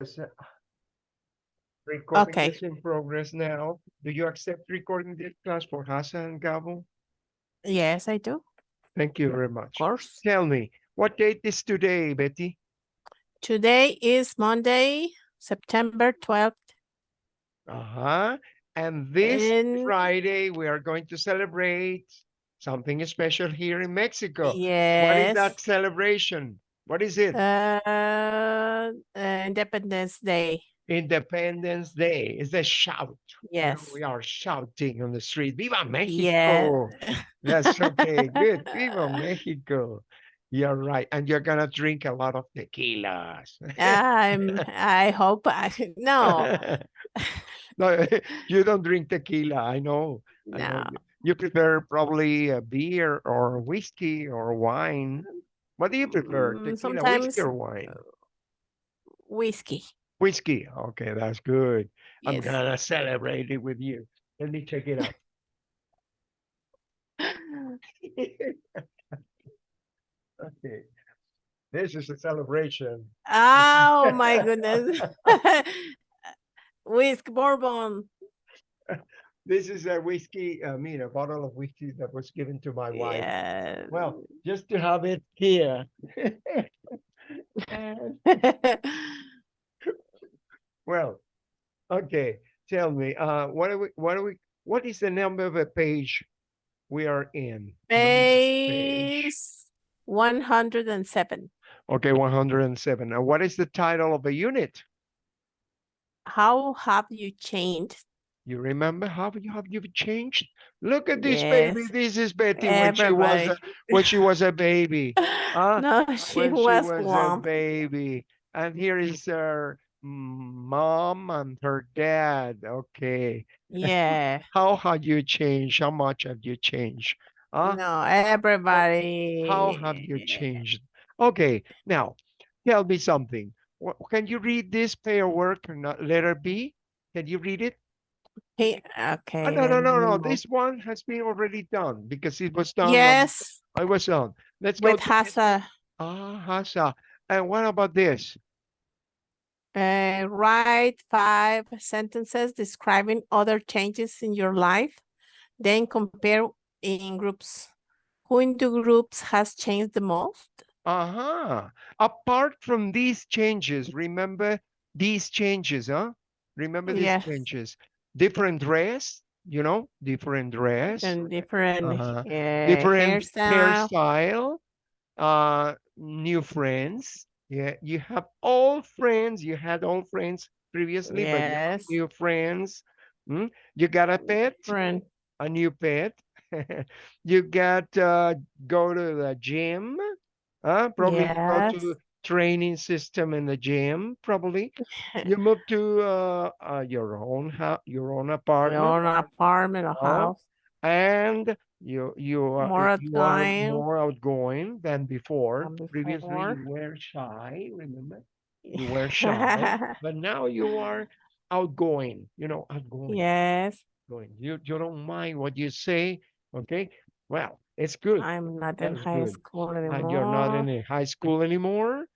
Yes, uh, Recording Okay. is in progress now. Do you accept recording this class for Hassan and Gabo? Yes, I do, Thank you very much. of course. Tell me, what date is today, Betty? Today is Monday, September twelfth. Uh-huh. And this And- Friday, we are going to celebrate something special here in Mexico. What is that celebration? What is it? Uh, uh, Independence Day. Independence Day. It's a shout. Yes. We are shouting on the street. Viva Yeah. Mexico! That's okay. Good. Viva Mexico. You're right. And you're gonna drink a lot of tequilas. I'm, I hope, I, no, no, you don't drink tequila. I know. I know. no. You- You prefer probably a beer or whiskey or wine. What do you prefer? Mm, Tequila, sometimes, whiskey, or wine? Whiskey. Whiskey. Okay, that's good. I'm gonna celebrate it with you. Let me check it out. Okay. This is a celebration. Oh, my goodness. Whisk Bourbon. This is a whiskey, uh, I mean, a bottle of whiskey that was given to my wife. Yeah. Well, just to have it here. Well, okay, tell me, uh, what are we, what are we, what is the number of a page we are in? Page. One hundred and seven. Okay, one hundred and seven. And what is the title of a unit? How have you changed? You remember how you have you changed? Look at this baby. This is Betty when she was a, when she was a baby. Huh? No, she when was she was a baby. And here is her mom and her dad. Okay. Yeah, How have you changed? How much have you changed? Huh? no, everybody. How have you changed? Okay, now tell me something. Can you read this paperwork or not? Letter B? Can you read it? He, okay. no, no, no, no. This one has been already done because it was done. on- Yes, I was on. Let's go. with Hasa, Ah, Hasa. And what about this? Uh, write five sentences describing other changes in your life. Then compare in groups. Who in the groups has changed the most? Uh-huh. Apart from these changes, remember these changes, huh? Remember these Yes. changes. Different dress, you know, different dress, And different Uh-huh. uh, different hairstyle. hairstyle, uh, new friends. Yeah, you have old friends. You had old friends previously, but Yes. new friends. Mm? You got a pet, Different. a new pet. you got uh, go to the gym. Uh, probably you go to Yes. training system in the gym. Probably you move to uh, uh, your own house, your own apartment. Your own apartment or Oh, house. and you you are More outgoing. more outgoing than before. Than Previously, you were shy. Remember, you were shy, but now you are outgoing. You know, outgoing. Yes, Going. You you don't mind what you say. Okay. Well, it's good. I'm not in high good. school And you're not in high school anymore,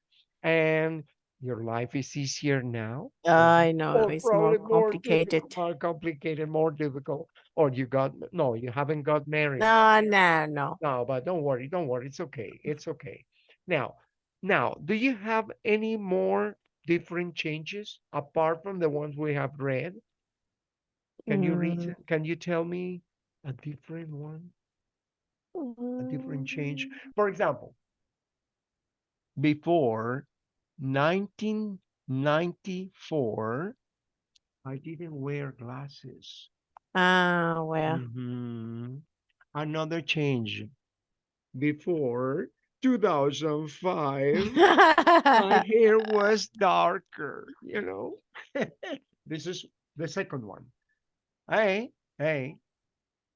and your life is easier now. I know or it's more probably more complicated. more complicated, more difficult. Or you got no, you haven't got married. No, no, no. No, but don't worry, don't worry. It's okay. It's okay. Now, now, do you have any more different changes apart from the ones we have read? Can you read? Mm. Can you tell me a different one, a different change? mm, For example, before 1994, I didn't wear glasses. Ah, well. Mhm. Another change. Before 2005, my hair was darker, you know. This is the second one. Hey, hey.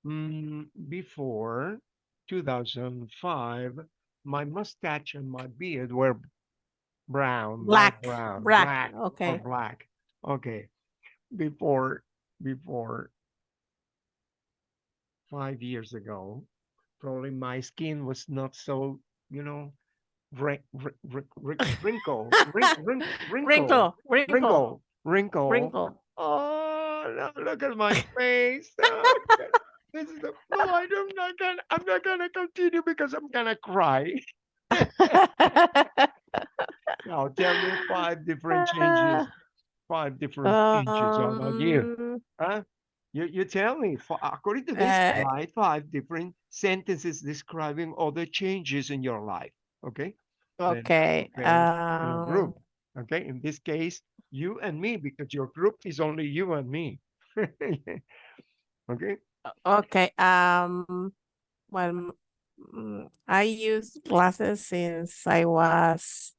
Mm, before 2005, my mustache and my beard were brown, Black, brown, black, black, okay. black. Okay. Before, before five years ago, probably my skin was not so, you know, Wrin- wrin- wrin- wrin- Wrinkle, wrin- wrin- wrinkle, Wrinkle, wrinkle, wrinkle, wrinkle. wrinkle. Oh, look at my face. Oh, this is the, no, I am not gonna, I'm not gonna continue because I'm gonna cry. Now tell me five different changes, five different changes. How about you? Um, Huh? You, you tell me, fi- according to this Uh, slide, five different sentences describing other changes in your life. Okay? Okay, then a um, group. Okay? In this case, you and me, because your group is only you and me. okay? okay, um, well, Mm, I use glasses since I was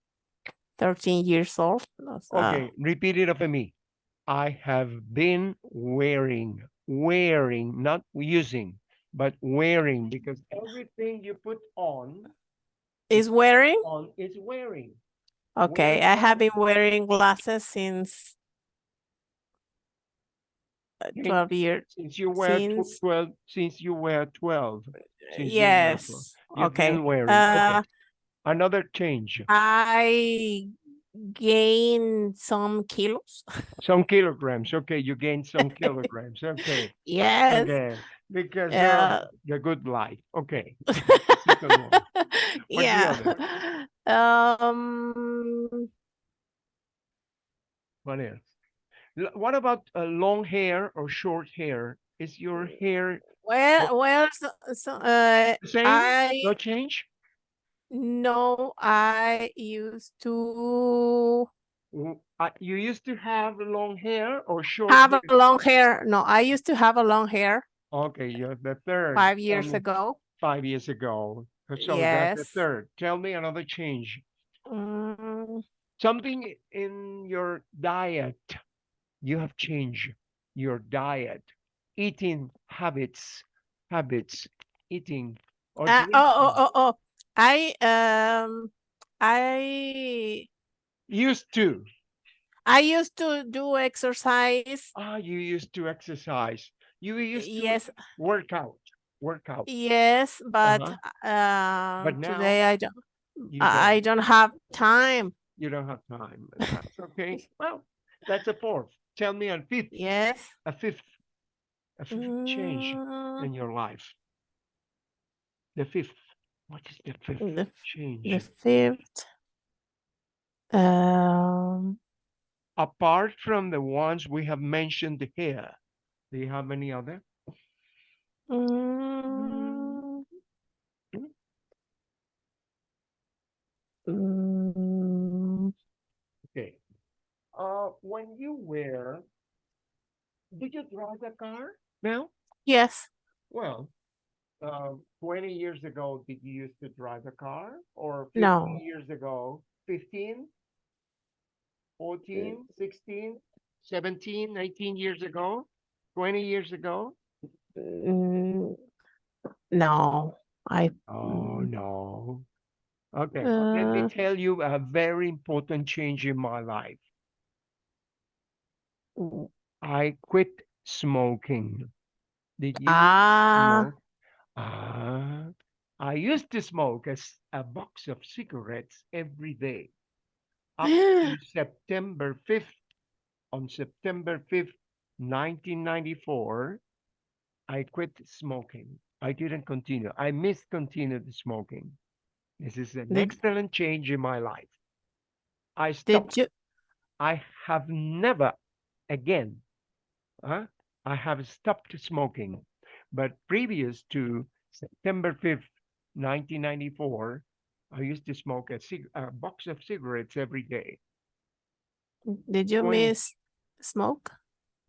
thirteen years old. so- Okay, repeat it after me. I have been wearing, wearing, not using, but wearing, because everything you put on, Is wearing? on is wearing. Okay, I have been wearing glasses since uh, Okay, twelve years. Since you were Since- twelve, since you were twelve, since you were twelve, Yes, okay. Uh, Okay. Another change, I gained some kilos. some kilograms. Okay, you gained some kilograms. Okay, Yes. okay, because Yeah. of the good life. Okay. second one. What's the Yeah. Um, What else? What about uh, long hair or short hair? Is your hair well, well, so, so, uh, same? I, No change? no, I used to uh, You used to have long hair or short have hair? a long hair. No, I used to have a long hair Okay, you're the third. five years me- ago. Five years ago. So that's the Yes. third. Tell me another change. Mm, Something in your diet. You have changed your diet, eating habits, habits, eating. or uh, oh, oh, oh, oh, I, um, I, Used to. I used to do exercise. Ah, you used to exercise. You used to Yes, work out. Work out. yes, but, Uh-huh. um, But now today I don't, You I don't. don't have time. You don't have time. That's okay. Well, that's a fourth. Tell me a fifth. Yes. A fifth. A fifth change Mm, in your life. The fifth. What is the fifth The, change? the fifth. Um, Apart from the ones we have mentioned here, do you have any other? mm, mm, Okay. Uh, when you were, did you drive a car now? yes, Well, uh, 20 years ago, did you used to drive a car? Or 50 No. years ago, 15, 14, 16, 17, 19 years ago, 20 years ago? mm, no, I, Oh, no. Okay, well, let me Uh, tell you a very important change in my life. I quit smoking. Did you ah, smoke? Ah, I used to smoke a box of cigarettes every day. Up to September 5th, on September 5th, 1994, I quit smoking. I didn't continue. I missed continued smoking. This is an Did- excellent change in my life. I did stopped. you, I have never again, huh? I have stopped smoking, but previous to September 5th, 1994, I used to smoke a, a box of cigarettes every day. did you 20 miss smoke?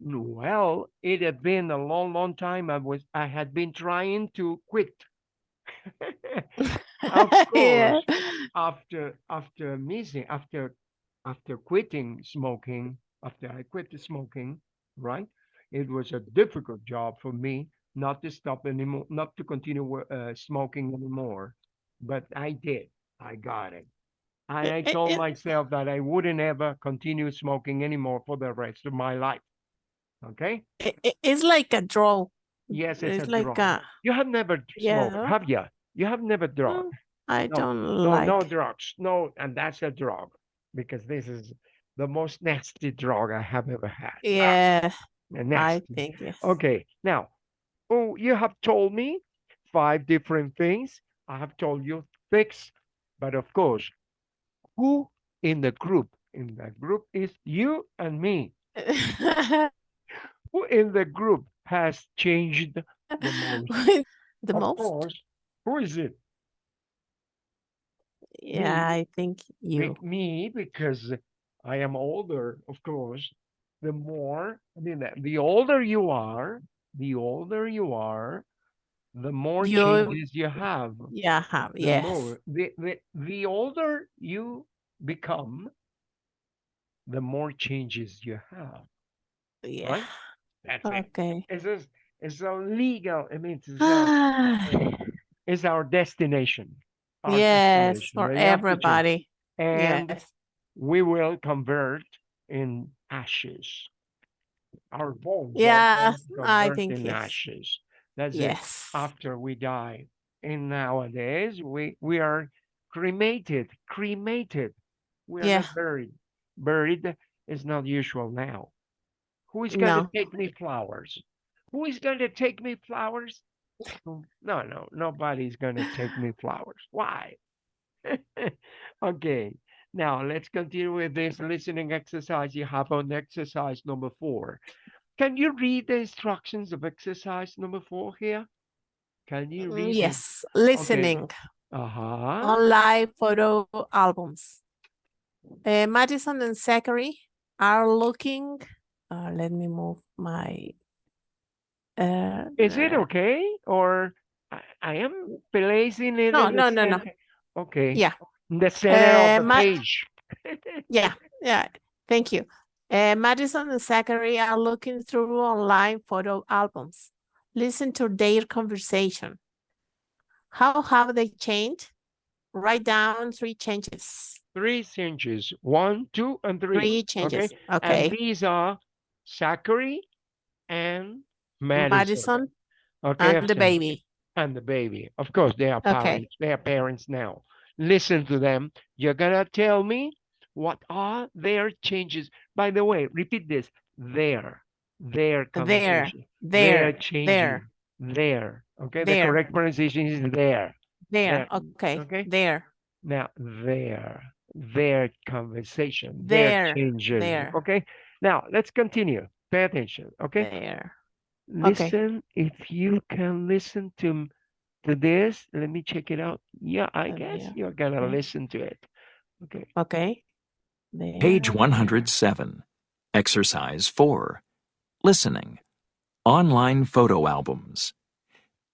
Well, it had been a long, long time. I was, I had been trying to quit. of Yeah. course, after after missing, after after quitting smoking, after I quit the smoking, right? It was a difficult job for me not to stop anymore, not to continue uh, smoking anymore. But I did. I got it. And I told myself that I wouldn't ever continue smoking anymore for the rest of my life. Okay? It, it- it's like a draw. Yes, it's, It's a like draw. a, You have never d- smoked, have you? You have never. Mm, I No, don't No, like. no drugs. No, and that's a drug because this is the most nasty drug I have ever had. Yeah, Ah, I think yes. Okay, now, oh, you have told me five different things. I have told you six, but of course, who in the group? In the group is you and me. Who in the group has changed the most? the of most? course, who is it? Yeah, I think you. me, because I am older, of course. The more, I mean, the- the older you are, the older you are, the more You- changes you have. Yeah, have the yes. more the, the the older you become, the more changes you have. Yeah. That's it. Okay. It's just, it's a legal. I mean, it's, a, it's our destination. our yes, destination for that you have to change. everybody. And Yes. We will convert in ashes. Our bones. Yeah, I think in yes. ashes. That's it. After we die. And nowadays we we are cremated, cremated. We are Yeah. buried. Buried is not usual now. Who is going No. to take me flowers? Who is going to take me flowers? No, no, nobody's going to take me flowers. Why? okay. Now let's continue with this listening exercise you have on exercise number four. Can you read the instructions of exercise number four here? Can you Mm, read? Yes, listening Uh-huh. on live photo albums. Uh, Madison and Zachary are looking. Uh, let me move my. Uh, Is it uh, okay? Or I, I am placing it No, no, no, no. Okay. Yeah. The center Uh, of the Ma- page. Yeah, yeah. Thank you. Uh, Madison and Zachary are looking through online photo albums. Listen to their conversation. How have they changed? Write down three changes. Three changes. One, two, and three. Three changes. And Okay. these are Zachary and Madison. Madison okay, and the baby. and the baby. Of course, they are Okay. parents. They are parents now. Listen to them. You're gonna tell me what are their changes. By the way, repeat this. Their, their Their, conversation. There, changing. there, There. Okay. The correct pronunciation is there. there. There, Okay. okay. There. Now there, their conversation. Their There, changes. there. Okay. Now let's continue. Pay attention. Okay. There. Listen, if you can listen to to this, let me check it out. Yeah, I Uh, guess yeah, you're gonna okay. listen to it. Okay. Okay. There. Page 107. Exercise 4. Listening. Online photo albums.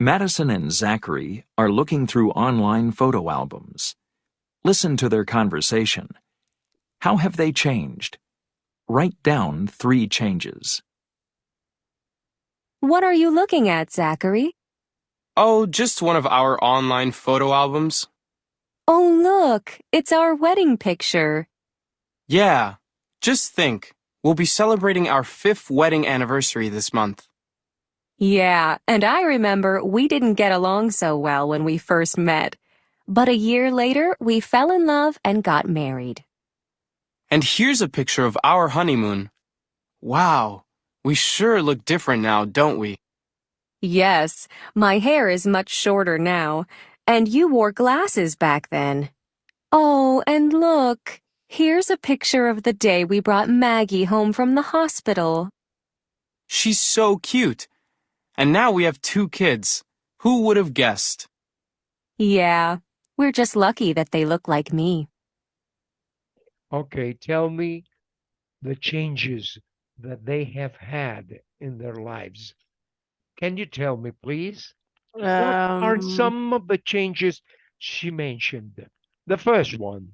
Madison and Zachary are looking through online photo albums. Listen to their conversation. How have they changed? Write down three changes. What are you looking at, Zachary? Oh, just one of our online photo albums. Oh, look, it's our wedding picture. Yeah, just think. We'll be celebrating our fifth wedding anniversary this month. Yeah, and I remember we didn't get along so well when we first met. But a year later, we fell in love and got married. And here's a picture of our honeymoon. Wow, we sure look different now, don't we? Yes, my hair is much shorter now, and you wore glasses back then. Oh, and look, here's a picture of the day we brought Maggie home from the hospital. She's so cute. And now we have two kids. Who would have guessed? Yeah, we're just lucky that they look like me. Okay, tell me the changes that they have had in their lives. Can you tell me, please? What are Um, some of the changes she mentioned? The first one.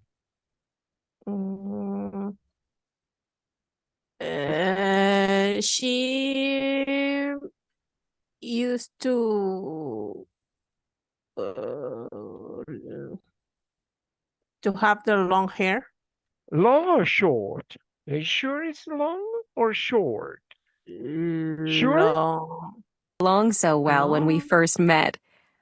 Mm, uh, she used to uh, to have the long hair. Long or short? Are you sure it's long or short? Sure? Long. Along so well when we Oh. first met.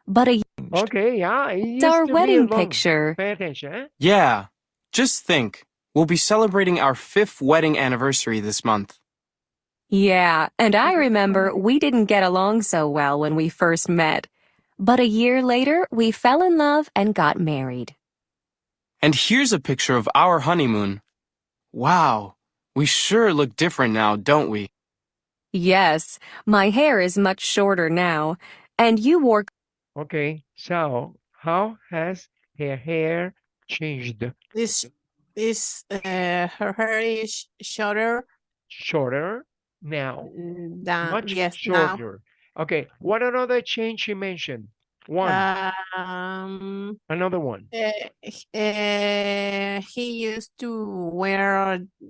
But a Okay, yeah. it It's our used to be wedding long- picture. Pay attention? Yeah. Just think. We'll be celebrating our fifth wedding anniversary this month. Yeah, and I remember we didn't get along so well when we first met. But a year later, we fell in love and got married. And here's a picture of our honeymoon. Wow. We sure look different now, don't we? Yes, my hair is much shorter now, and you wore Okay, so how has her hair changed? This this uh her hair is shorter Shorter now, mm, than much yes now. shorter. Okay, what another change she mentioned? One, Um, another one. uh, uh, he used to wear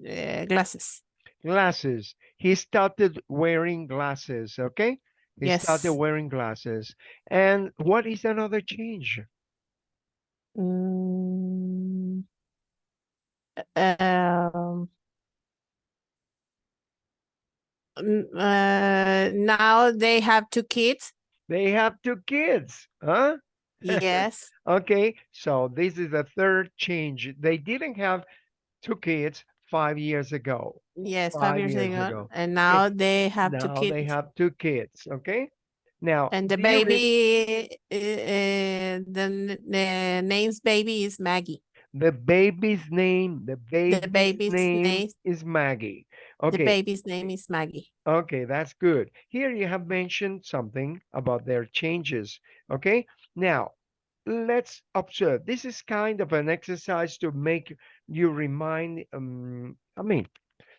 uh, glasses. Glasses. He started wearing glasses, okay? He started wearing glasses. And what is another change? Mm, um, uh, now they have two kids. They have two kids, huh? Yes, Okay, so this is the third change. They didn't have two kids five years ago. yes, Five five years years ago, ago. and now they have two Now kids. they have two kids, okay? Now, And the do you re- baby, uh, the, the name's baby is Maggie. the baby's name, the baby's, baby's name name- is Maggie. Okay. The baby's name is Maggie. okay, that's good. Here you have mentioned something about their changes, okay? Now, let's observe. This is kind of an exercise to make you remind, um, I mean,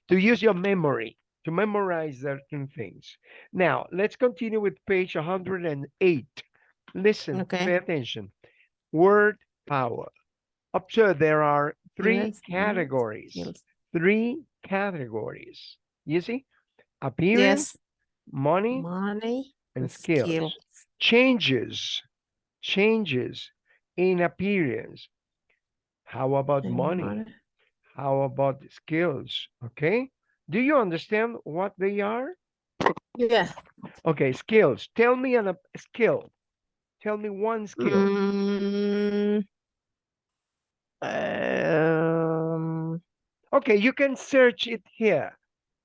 to use your memory, to memorize certain things. Now, let's continue with page 108. Listen, Okay. pay attention. Word power. Observe there are three Yes, categories. Yes. Three categories. You see? Appearance, Yes, money, money and and skills. skills. Changes, changes in appearance. How about money? How about skills? Okay. Do you understand what they are? Yeah. Okay, skills. Tell me an, a skill. Tell me one skill. Mm, um, Okay, you can search it here.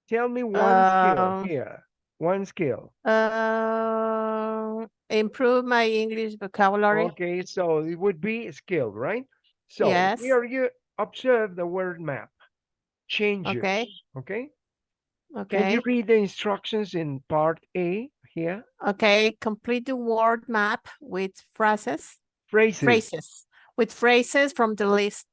Tell me one skill Um, here. One skill. uh, improve my English vocabulary. Okay, so it would be skill, right? So Yes. here you observe the word map. Changes. Okay. Okay. Can Okay. you read the instructions in part A here? Okay. Complete the word map with phrases. Phrases. Phrases. With phrases from the list.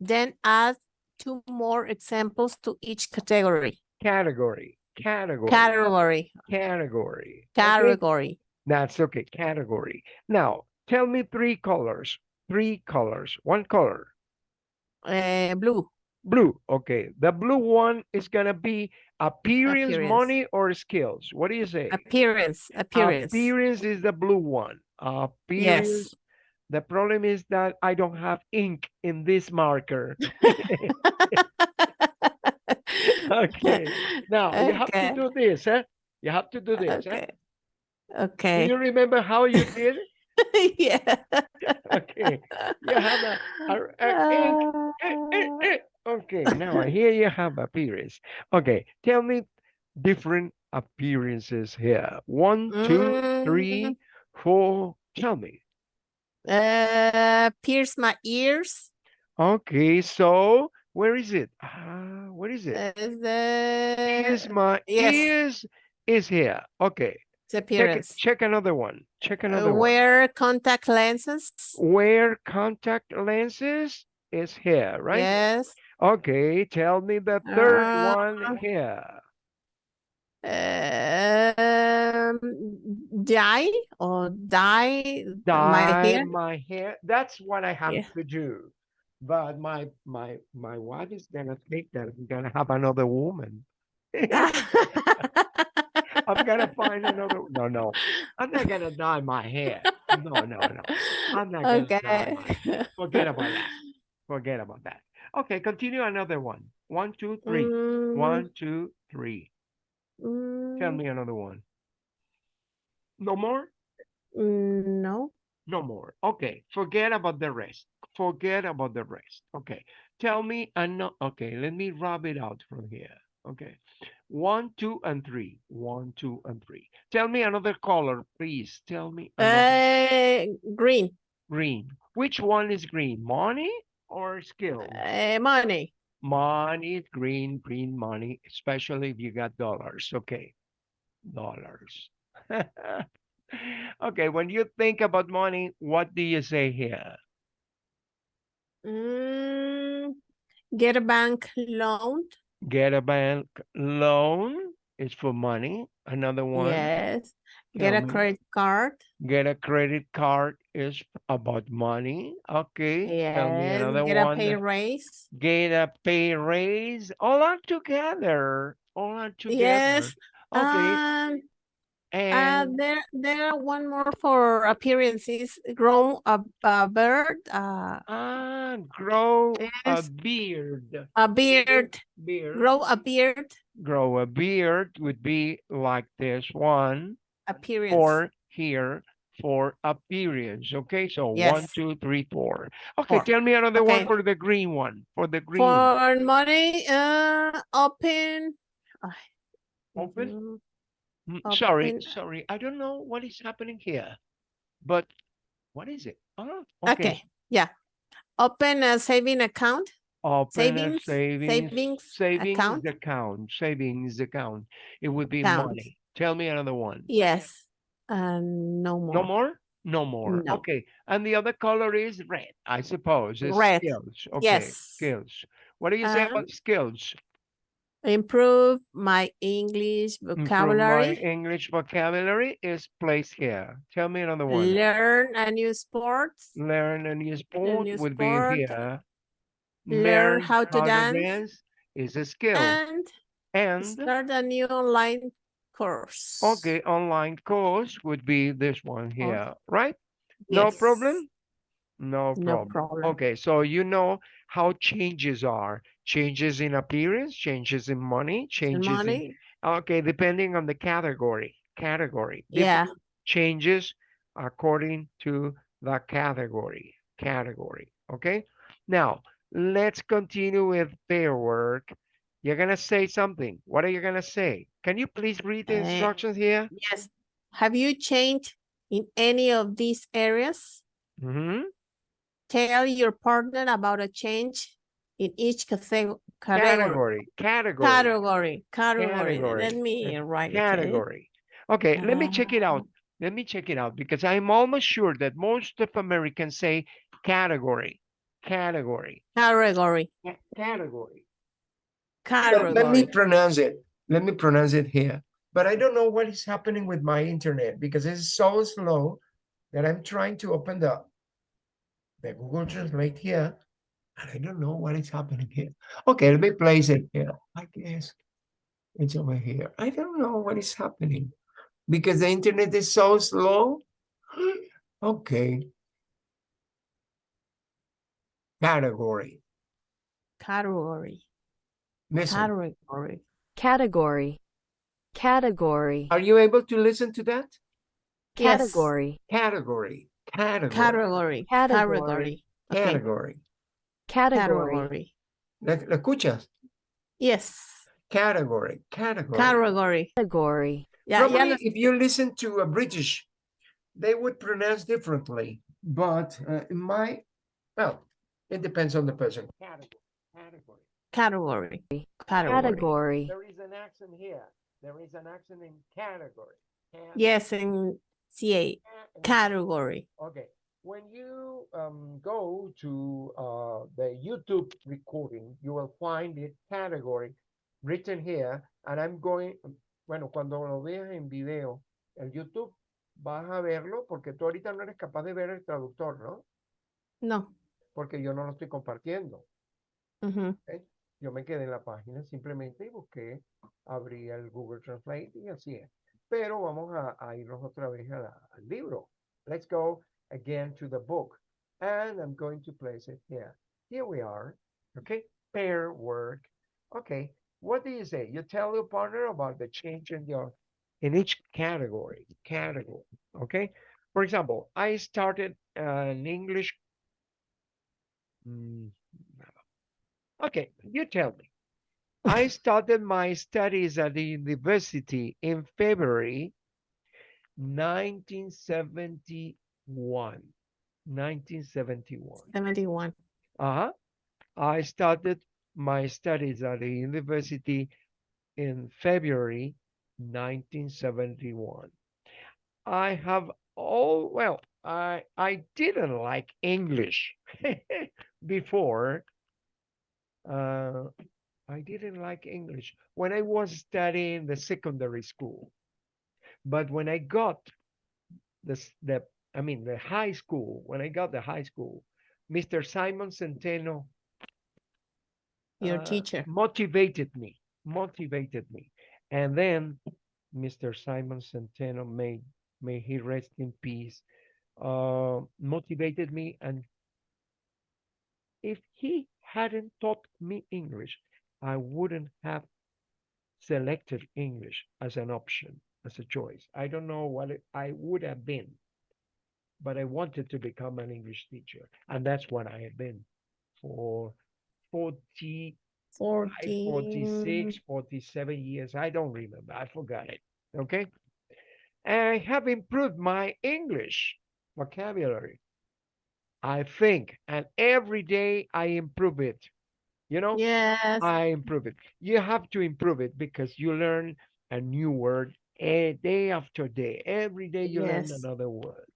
Then add two more examples to each category. Category. Category. Category. Category. Okay, Category. That's okay. Category. Now, tell me three colors. Three colors. One color. Uh, blue. Blue. Okay. The blue one is gonna be appearance, Appearance. money, or skills. What do you say? Appearance. Appearance. Appearance is the blue one. Appearance. Yes. The problem is that I don't have ink in this marker. Okay. Now you have to do this, Eh? You have to do this. eh? Okay. Do you remember how you did? It? Yeah. Okay. You have a, a- a. Eh, eh, eh. Okay. Now here you have appearance. Okay. Tell me different appearances here. One, two, three, Mm. four. Tell me. Uh, pierce my ears. Okay. So where is it? Ah, where is it? Is my yes. ears is here. Okay. it's Check, appearance. check another one. Check Uh, another one. wear contact lenses. Wear contact lenses is here, right? Yes. Okay, tell me the third Uh, one here. Um, dye or dye Dye my hair. my hair. That's what I have Yeah. to do. But my my my wife is gonna think that I'm gonna have another woman. I'm gonna find another. No, no, I'm not gonna dye my hair. No, no, no. I'm not gonna Okay. my. Forget about that. Forget about that. Okay, continue another one. One, two, three. Mm, One, two, three. Tell mm, me another one. No more? mm, No. No more. Okay, forget about the rest. Forget about the rest. Okay, tell me, ano okay, let me rub it out from here. Okay, one, two, and three. One, two, and three. Tell me another color, please. Tell me another Uh, green, green. Which one is green? Money or skill? uh, money. Money is green, green money, especially if you got dollars. Okay, dollars. okay, when you think about money, what do you say here? Mm, get a bank loan. Get a bank loan is for money. Another one, Yes. Get Tell a credit card. get a credit card is about money. Okay, Yes. Get a pay raise. Get a pay raise. All are together. All are together. Yes. Okay, Um, uh, there, there are one more for appearances. Grow a, a bird, uh, ah, grow a beard. a beard, Beard. grow a beard, grow a beard would be like this one appearance. or here for appearance. Okay, so one, Yes. two, three, four. Okay, Four. tell me another one for the green one. For the green. For money, uh, open. Open? Mm, Sorry, open- sorry. I don't know what is happening here, but what is it? Ah, Okay, yeah. Open a saving account, Open a savings, savings, savings savings account. account, savings account. It would be Account. money. Tell me another one. Yes, and no more. No more? No more. No. Okay. And the other color is red, I suppose. It's Red. skills. Okay. Yes. Skills. What do you say Um, about skills? Improve my English Improve my vocabulary. English vocabulary is placed here. Tell me another one. Learn a new sports. Learn a new sport new would sport. be here. Learn how to dance. is a skill. And And start a new online course. okay, online course would be this one here, oh, right? No problem? No No problem. problem. Okay, so you know how changes are. Changes in appearance, changes in money, changes in, money. okay, depending on the category, category. Yeah. Changes according to the category, category, okay? Now, let's continue with pair work. You're gonna say something. What are you gonna say? Can you please read the Eh, instructions here? Yes. Have you changed in any of these areas? hmm Tell your partner about a change in each category. Category, category. Category, category. Category, Let me write it. okay? category. Okay, let me check it out. Um, Let me check it out because I'm almost sure that most of Americans say category, category, Category, ca- category. category. Let me pronounce it. Let me pronounce it here. But I don't know what is happening with my internet because it's so slow that I'm trying to open the, the Google Translate here. And I don't know what is happening here. Okay, let me place it here. I guess it's over here. I don't know what is happening because the internet is so slow. Okay. Category. Category, Listen, category. Category. Category. are you able to listen to that? Category. Category. Category. Category, Category. category. Category. Category. category. ¿La, la escuchas? Yes, Category. Category. category. Category. Ya, ya Probably lo- if you listen to a British, they would pronounce differently. But uh, in my, well, it depends on the person. Category. Category. category, category. Category. There is an accent here. There is an accent in category. Ca- Yes, in CA, ca- category. Okay, when you um, go to uh, the YouTube recording, you will find it category written here, and I'm going, bueno, cuando lo veas en video, en YouTube, vas a verlo porque tú ahorita no eres capaz de ver el traductor, ¿no? No. Porque yo no lo estoy compartiendo. ujú. Yo me quedé en la página simplemente y busqué, abrí el Google Translate y así es. Pero vamos a, a irnos otra vez a al libro. Let's go again to the book. And I'm going to place it here. Here we are. Okay. Pair work. Okay. What do you say? You tell your partner about the change in your in each category. Category. Okay. For example, I started an English. Mm, Okay, you tell me. I started my studies at the university in February 1971. 1971. 71. Uh-huh. I started my studies at the university in February 1971. I have all well, I I didn't like English before. Uh, I didn't like English when I was studying the secondary school. But when I got this the I mean the high school, when I got the high school, Mr. Simon Centeno Your uh, teacher. motivated me, motivated me. And then Mr. Simon Centeno, may, may he rest in peace, uh, motivated me. And if he hadn't taught me English, I wouldn't have selected English as an option, as a choice. I don't know what it, I would have been, but I wanted to become an English teacher. And that's what I have been for 40 I 14. 46, 47 years. I don't remember. I forgot it. Okay. I have improved my English vocabulary. I think, and every day I improve it. You know, Yes. I improve it. You have to improve it because you learn a new word a day after day. Every day you learn another word.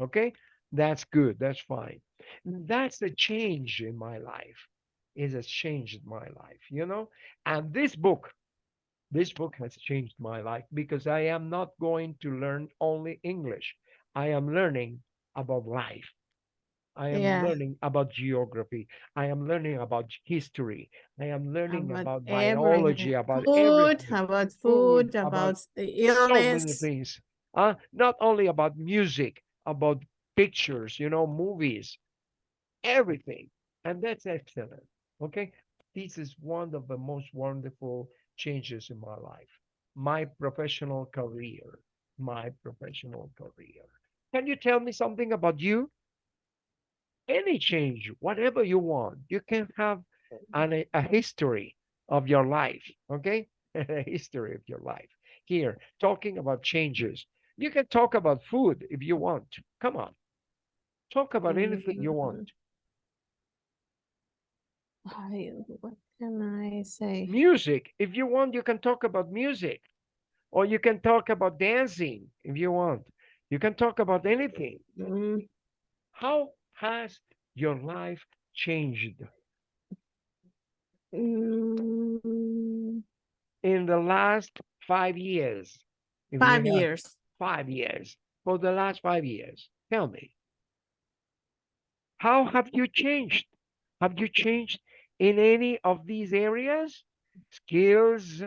Okay, that's good. That's fine. That's the change in my life. It has changed my life, you know. And this book, this book has changed my life because I am not going to learn only English. I am learning about life. I am Yeah. learning about geography. I am learning about history. I am learning about, biology, everything. about food, everything. about Food, about, about about So many things. Uh, not only about music, about pictures, you know, movies, everything. And that's excellent. Okay. This is one of the most wonderful changes in my life. My professional career. My professional career. Can you tell me something about you? Any change, whatever you want. You can have an, a history of your life. Okay. a history of your life. Here, talking about changes. You can talk about food if you want. Come on. Talk about anything you want. I, what can I say? Music, if you want, you can talk about music. Or you can talk about dancing if you want. You can talk about anything. Mm, How has your life changed mm, in the last five years? Five years. Five years. For the last five years. Tell me. How have you changed? Have you changed in any of these areas? Skills,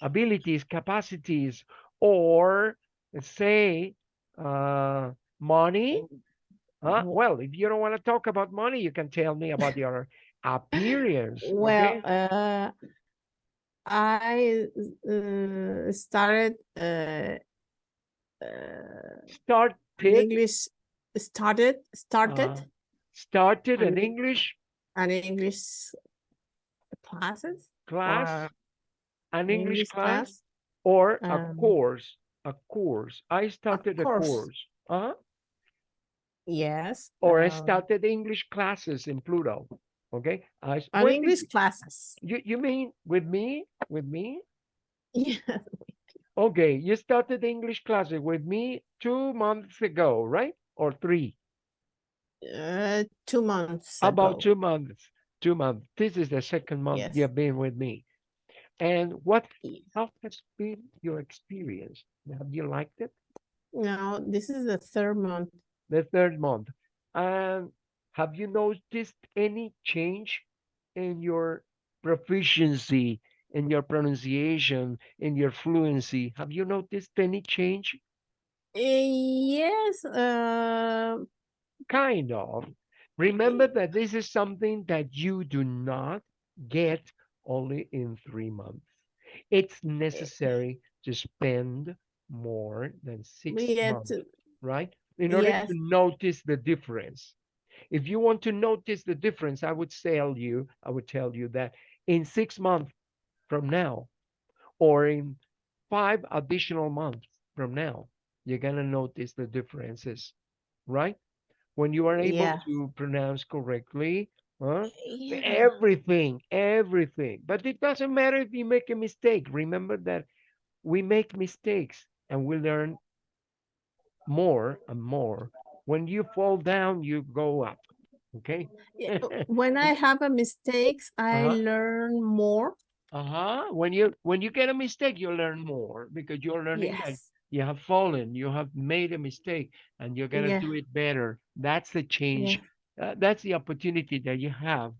abilities, capacities, or say uh, money? Huh? W- Well, if you don't want to talk about money, you can tell me about your appearance. Well, okay? uh, I uh, started uh, uh, Started, English started started uh, started an an- English an English classes class, or an English, English class, class. or a um, course, a course. I started a course. course. Uh-huh. Yes. or I um, started English classes in Pluto. Okay, I s- an when English you- classes. You you mean with me? With me? Yeah. Okay, you started English classes with me two months ago, right? Or three? Uh, two months About ago. two months. Two months. This is the second month Yes. you've been with me. And what? How has been your experience? Have you liked it? No, this is the third month. The third month. And have you noticed any change in your proficiency, in your pronunciation, in your fluency? Have you noticed any change? Uh, yes. Uh, Kind of. Remember that this is something that you do not get only in three months. It's necessary to spend more than six we months, right? In order Yes. to notice the difference. If you want to notice the difference, I would tell you, I would tell you that in six months from now, or in five additional months from now, you're gonna notice the differences, right? When you are able Yeah. to pronounce correctly, huh? Yeah. everything, everything. But it doesn't matter if you make a mistake. Remember that we make mistakes and we learn more and more. When you fall down, you go up. Okay. When I have a mistakes, I Uh-huh. learn more. Uh-huh. When you when you get a mistake, you learn more because you're learning that Yes. you have fallen, you have made a mistake, and you're gonna Yeah. do it better. That's the change. Yeah. Uh, that's the opportunity that you have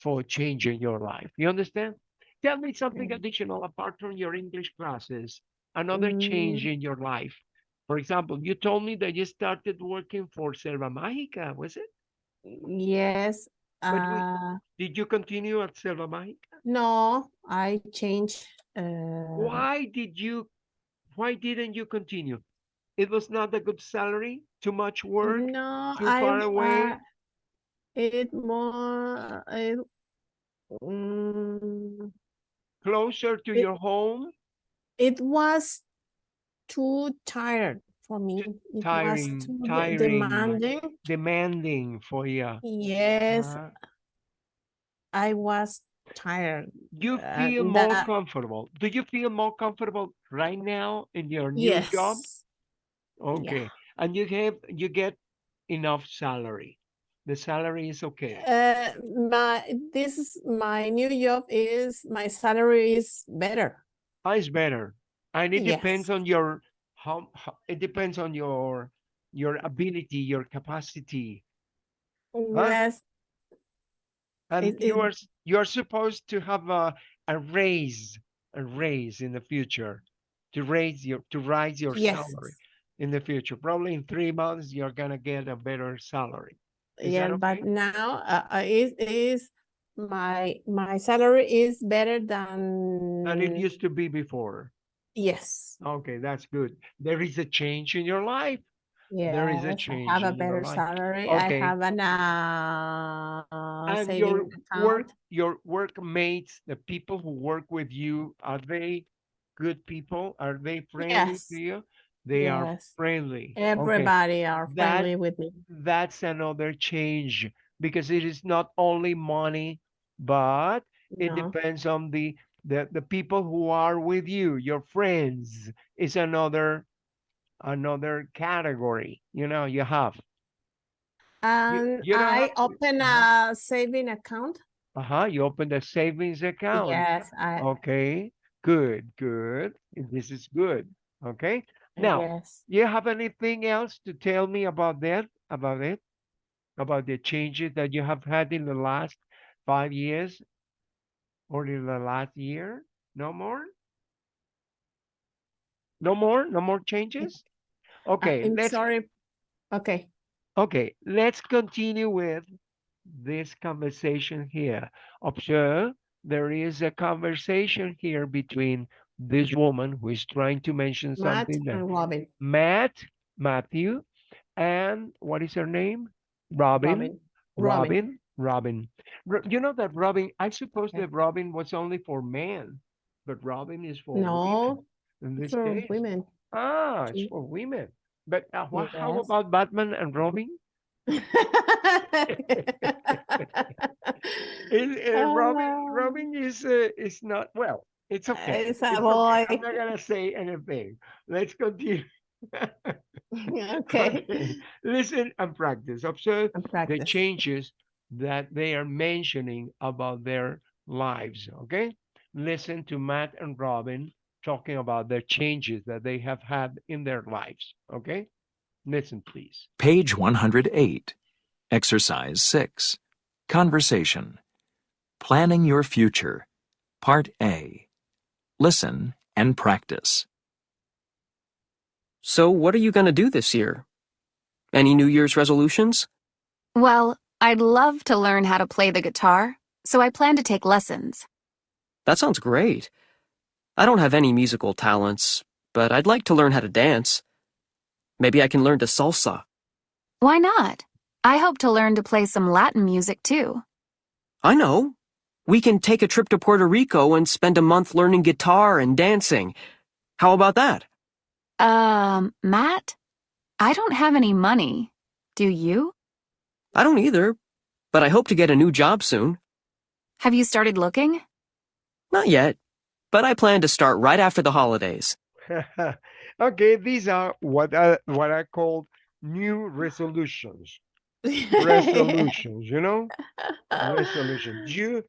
for changing your life. You understand? Tell me something Yeah. additional apart from your English classes. Another change Mm, in your life. For example, you told me that you started working for Selva Mágica, was it? yes. Uh, Did you continue at Selva Mágica? no, I changed. Uh, Why did you why didn't you continue? It was not a good salary, too much work, no, too I. far away. uh, it more. It, mm, closer to it- your home, it was too tired for me. It tiring- was too de- tiring. demanding. demanding for you. Yes, Uh, I was tired. you uh, feel more that- comfortable. Do you feel more comfortable right now in your new job? Yes. Okay. And you have you get enough salary. The salary is okay. Uh, my this is my new job is my salary is better. Ah, it's better. And it depends on your how, how it depends on your your ability, your capacity. Yes, And It- you are you are supposed to have a a raise, a raise in the future, to raise your to rise your yes, salary in the future. Probably in three months you're gonna get a better salary. Is yeah, but now uh, uh, is is my my salary is better than Than it used to be before. Yes, Okay, that's good. There is a change in your life. yes. there is a change I have a better salary. Okay. I have an uh, and your saving work account. your workmates, the people who work with you, are they good people? Are they friendly Yes. to you? They are Yes. friendly. Okay. Everybody are That- friendly with me. that's another change because it is not only money, but it No. depends on the, the the people who are with you, your friends is another another category. You know, you have. And you don't I have open uh-huh. a saving account. Uh-huh. You open a savings account. Yes, I Okay, good, good. This is good. Okay. Now, yes. you have anything else to tell me about that? About it? About the changes that you have had in the last five years or in the last year? No more? No more? No more changes? Okay, I'm let's sorry. Okay. okay, let's continue with this conversation here. Observe there is a conversation here between this woman who is trying to mention Matt something that and Robin. Matt, Matthew, and what is her name? Robin. Robin. Robin. Robin. Ro- You know that Robin, I suppose Yeah. that Robin was only for men, but Robin is for women No, in this for case. women. Ah, it's for women. But uh, wha- how about Batman and Robin? Is- uh, Robin, Ah. Robin is uh, is not well. It's okay. It's a okay. boy. I'm not gonna say anything. Let's continue. Okay. Listen and practice. Observe And the practice. changes that they are mentioning about their lives. Okay. Listen to Matt and Robin talking about their changes that they have had in their lives. Okay. Listen, please. Page 108. Exercise 6. Conversation. Planning your future. Part A. Listen and practice. So, what are you going to do this year? Any New Year's resolutions? Well, I'd love to learn how to play the guitar, so I plan to take lessons. That sounds great. I don't have any musical talents, but I'd like to learn how to dance. Maybe I can learn to salsa. Why not? I hope to learn to play some Latin music too. I know. We can take a trip to Puerto Rico and spend a month learning guitar and dancing. How about that? Um, Matt? I don't have any money. Do you? I don't either, but I hope to get a new job soon. Have you started looking? Not yet, but I plan to start right after the holidays. okay, these are what I, what I call new resolutions. Resolutions, you know? Resolutions. You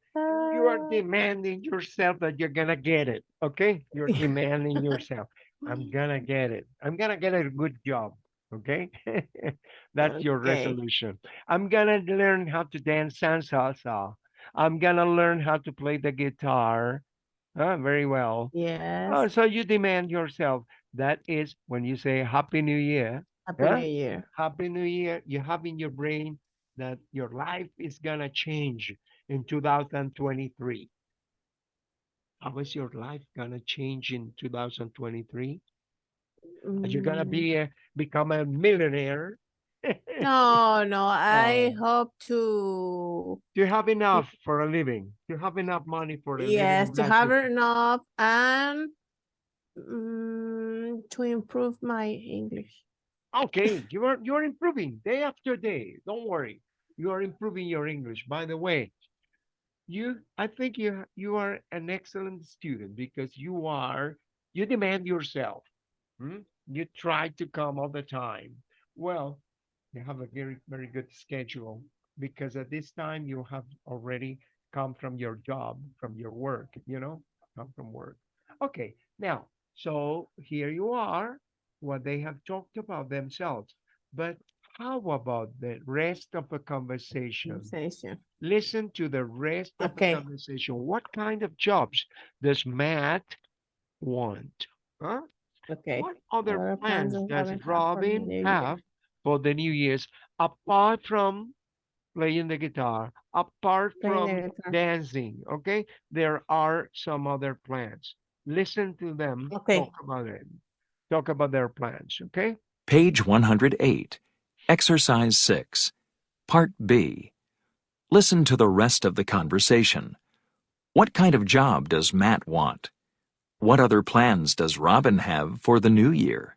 you are demanding yourself that you're gonna get it. Okay? You're demanding yourself. I'm gonna get it. I'm gonna get a good job. Okay? That's your resolution. I'm gonna learn how to dance salsa. I'm gonna learn how to play the guitar. Ah, very well. Yes. Oh, so you demand yourself. That is when you say Happy New Year. Happy yeah? New Year. Happy New Year. You have in your brain that your life is gonna change in 2023. How is your life gonna change in 2023? Are you gonna Mm, be a, become a millionaire? No, no, I Oh. hope to, you have enough for a living? You have enough money for a living? yes, to have enough and mm, to improve my English. Okay, you are you are improving day after day. Don't worry. You are improving your English. By the way, you I think you you are an excellent student because you are you demand yourself. Hmm? You try to come all the time. Well, you have a very very good schedule because at this time you have already come from your job, from your work, you know, come from work. Okay, now, so here you are what they have talked about themselves. But how about the rest of the conversation? Conversation. Listen to the rest of Okay. the conversation. What kind of jobs does Matt want? Huh? Okay. What other What plans plans does does Robin have for the new year? have for the New Year's apart from playing the guitar, apart Playing from guitar. dancing? Okay, there are some other plans. Listen to them Okay. talk about it. Talk about their plans. Okay. Page 108, Exercise 6, Part B. Listen to the rest of the conversation. What kind of job does Matt want? What other plans does Robin have for the new year?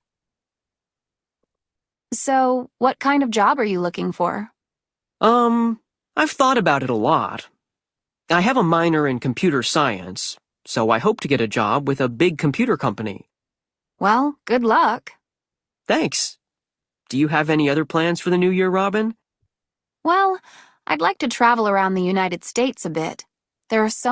So, what kind of job are you looking for? Um, I've thought about it a lot. I have a minor in computer science, so I hope to get a job with a big computer company. Well, good luck. Thanks. Do you have any other plans for the new year, Robin? Well, I'd like to travel around the United States a bit. There are so